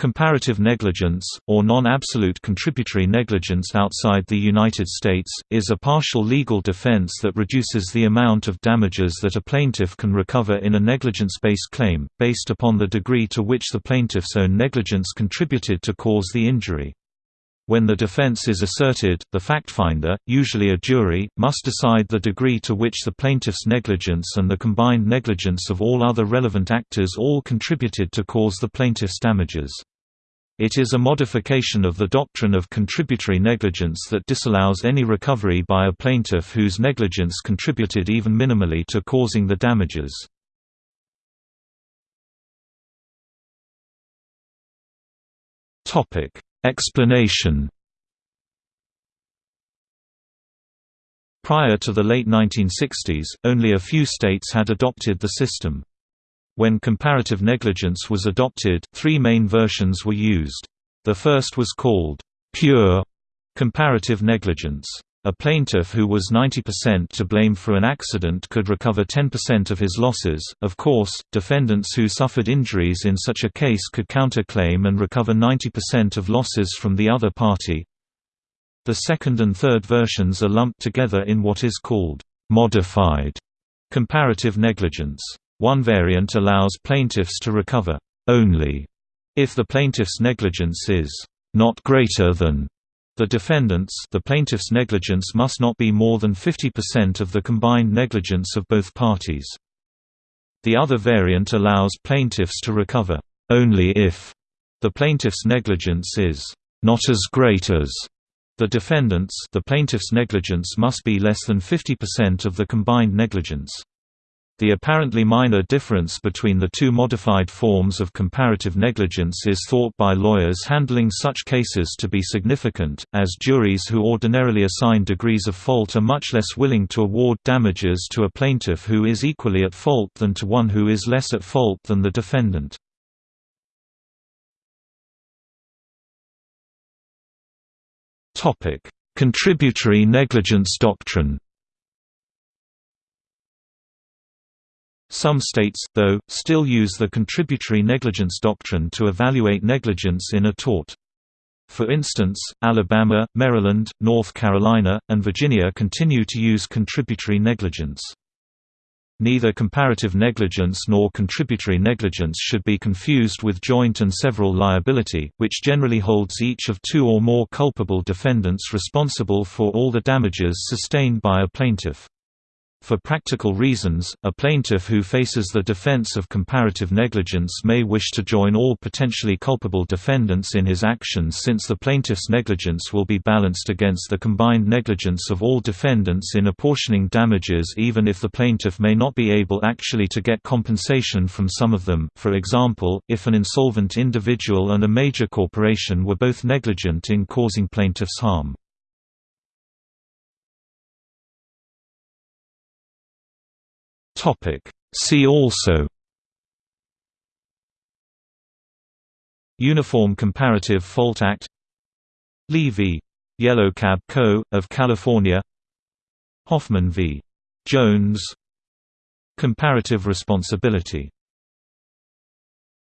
Comparative negligence, or non-absolute contributory negligence outside the United States, is a partial legal defense that reduces the amount of damages that a plaintiff can recover in a negligence-based claim, based upon the degree to which the plaintiff's own negligence contributed to cause the injury. When the defense is asserted, the factfinder, usually a jury, must decide the degree to which the plaintiff's negligence and the combined negligence of all other relevant actors all contributed to cause the plaintiff's damages. It is a modification of the doctrine of contributory negligence that disallows any recovery by a plaintiff whose negligence contributed even minimally to causing the damages. Explanation Prior to the late 1960s, only a few states had adopted the system. When comparative negligence was adopted, three main versions were used. The first was called pure comparative negligence. A plaintiff who was 90% to blame for an accident could recover 10% of his losses. Of course, defendants who suffered injuries in such a case could counterclaim and recover 90% of losses from the other party. The second and third versions are lumped together in what is called modified comparative negligence. One variant allows plaintiffs to recover only if the plaintiff's negligence is not greater than the defendant's the plaintiff's negligence must not be more than 50% of the combined negligence of both parties. The other variant allows plaintiffs to recover only if the plaintiff's negligence is not as great as the defendant's the plaintiff's negligence must be less than 50% of the combined negligence. The apparently minor difference between the two modified forms of comparative negligence is thought by lawyers handling such cases to be significant, as juries who ordinarily assign degrees of fault are much less willing to award damages to a plaintiff who is equally at fault than to one who is less at fault than the defendant. Contributory negligence doctrine Some states, though, still use the contributory negligence doctrine to evaluate negligence in a tort. For instance, Alabama, Maryland, North Carolina, and Virginia continue to use contributory negligence. Neither comparative negligence nor contributory negligence should be confused with joint and several liability, which generally holds each of two or more culpable defendants responsible for all the damages sustained by a plaintiff. For practical reasons, a plaintiff who faces the defense of comparative negligence may wish to join all potentially culpable defendants in his actions since the plaintiff's negligence will be balanced against the combined negligence of all defendants in apportioning damages even if the plaintiff may not be able actually to get compensation from some of them, for example, if an insolvent individual and a major corporation were both negligent in causing plaintiff's harm. Topic. See also Uniform Comparative Fault Act Li v. Yellow Cab Co., of California Hoffman v. Jones Comparative responsibility